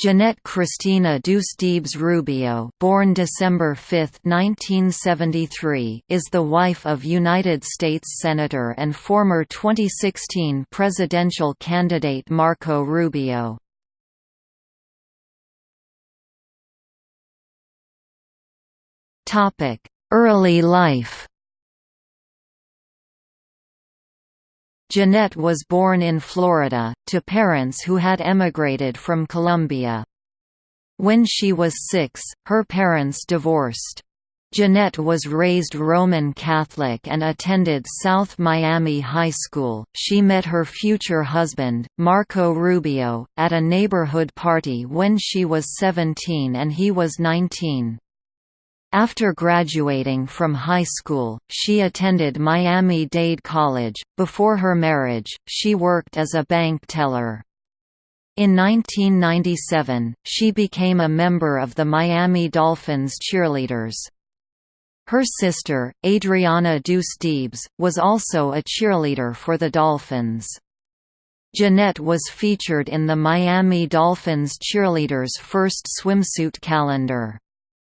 Jeanette Christina Deuce Rubio born December 5, 1973, is the wife of United States Senator and former 2016 presidential candidate Marco Rubio. Early life Jeanette was born in Florida, to parents who had emigrated from Colombia. When she was six, her parents divorced. Jeanette was raised Roman Catholic and attended South Miami High School. She met her future husband, Marco Rubio, at a neighborhood party when she was 17 and he was 19. After graduating from high school, she attended Miami-Dade College. Before her marriage, she worked as a bank teller. In 1997, she became a member of the Miami Dolphins cheerleaders. Her sister, Adriana Dousdebes, was also a cheerleader for the Dolphins. Jeanette was featured in the Miami Dolphins cheerleaders' first swimsuit calendar.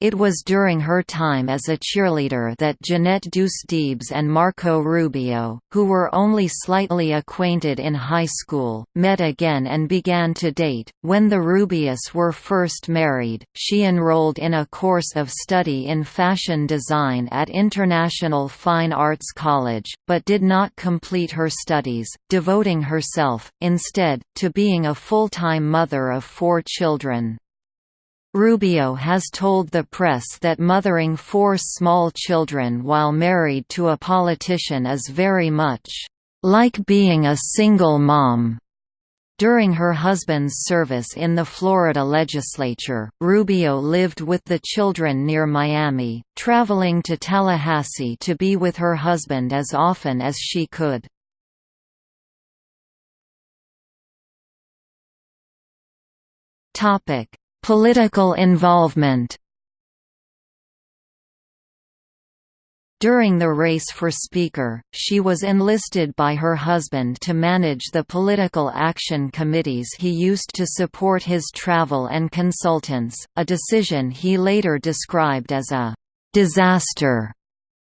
It was during her time as a cheerleader that Jeanette Dousdebes and Marco Rubio, who were only slightly acquainted in high school, met again and began to date. When the Rubios were first married, she enrolled in a course of study in fashion design at International Fine Arts College, but did not complete her studies, devoting herself, instead, to being a full-time mother of four children. Rubio has told the press that mothering four small children while married to a politician is very much like being a single mom. During her husband's service in the Florida legislature, Rubio lived with the children near Miami, traveling to Tallahassee to be with her husband as often as she could. Topic: Political involvement. During the race for Speaker, she was enlisted by her husband to manage the political action committees he used to support his travel and consultants, a decision he later described as a «disaster»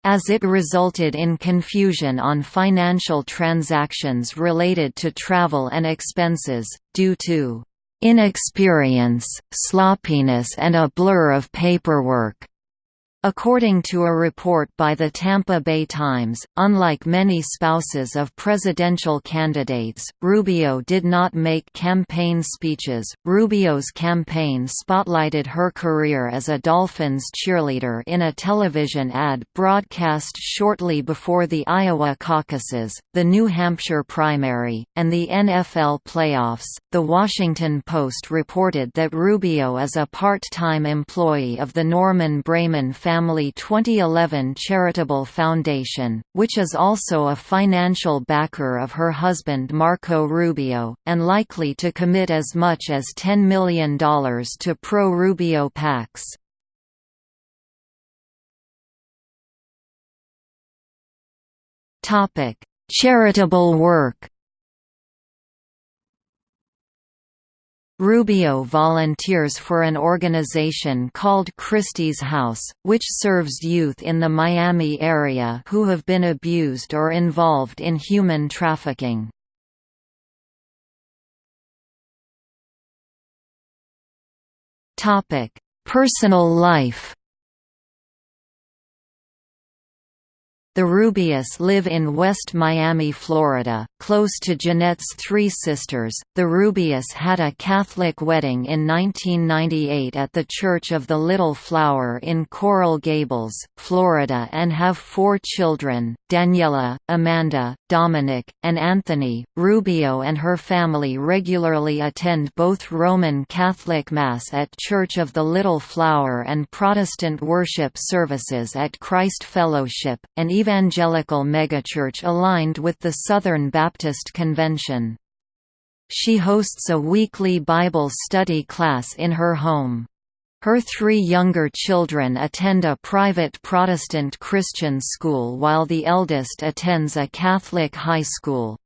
as it resulted in confusion on financial transactions related to travel and expenses, due to inexperience, sloppiness and a blur of paperwork. According to a report by the Tampa Bay Times, unlike many spouses of presidential candidates, Rubio did not make campaign speeches. Rubio's campaign spotlighted her career as a Dolphins cheerleader in a television ad broadcast shortly before the Iowa caucuses, the New Hampshire primary, and the NFL playoffs. The Washington Post reported that Rubio is a part time employee of the Norman Braman Family 2011 Charitable Foundation, which is also a financial backer of her husband Marco Rubio, and likely to commit as much as $10 million to pro-Rubio PACs. Charitable work Rubio volunteers for an organization called Christie's House, which serves youth in the Miami area who have been abused or involved in human trafficking. Personal life The Rubios live in West Miami, Florida, close to Jeanette's three sisters. The Rubios had a Catholic wedding in 1998 at the Church of the Little Flower in Coral Gables, Florida, and have four children Daniela, Amanda, Dominic, and Anthony. Rubio and her family regularly attend both Roman Catholic Mass at Church of the Little Flower and Protestant worship services at Christ Fellowship, and even evangelical megachurch aligned with the Southern Baptist Convention. She hosts a weekly Bible study class in her home. Her three younger children attend a private Protestant Christian school while the eldest attends a Catholic high school.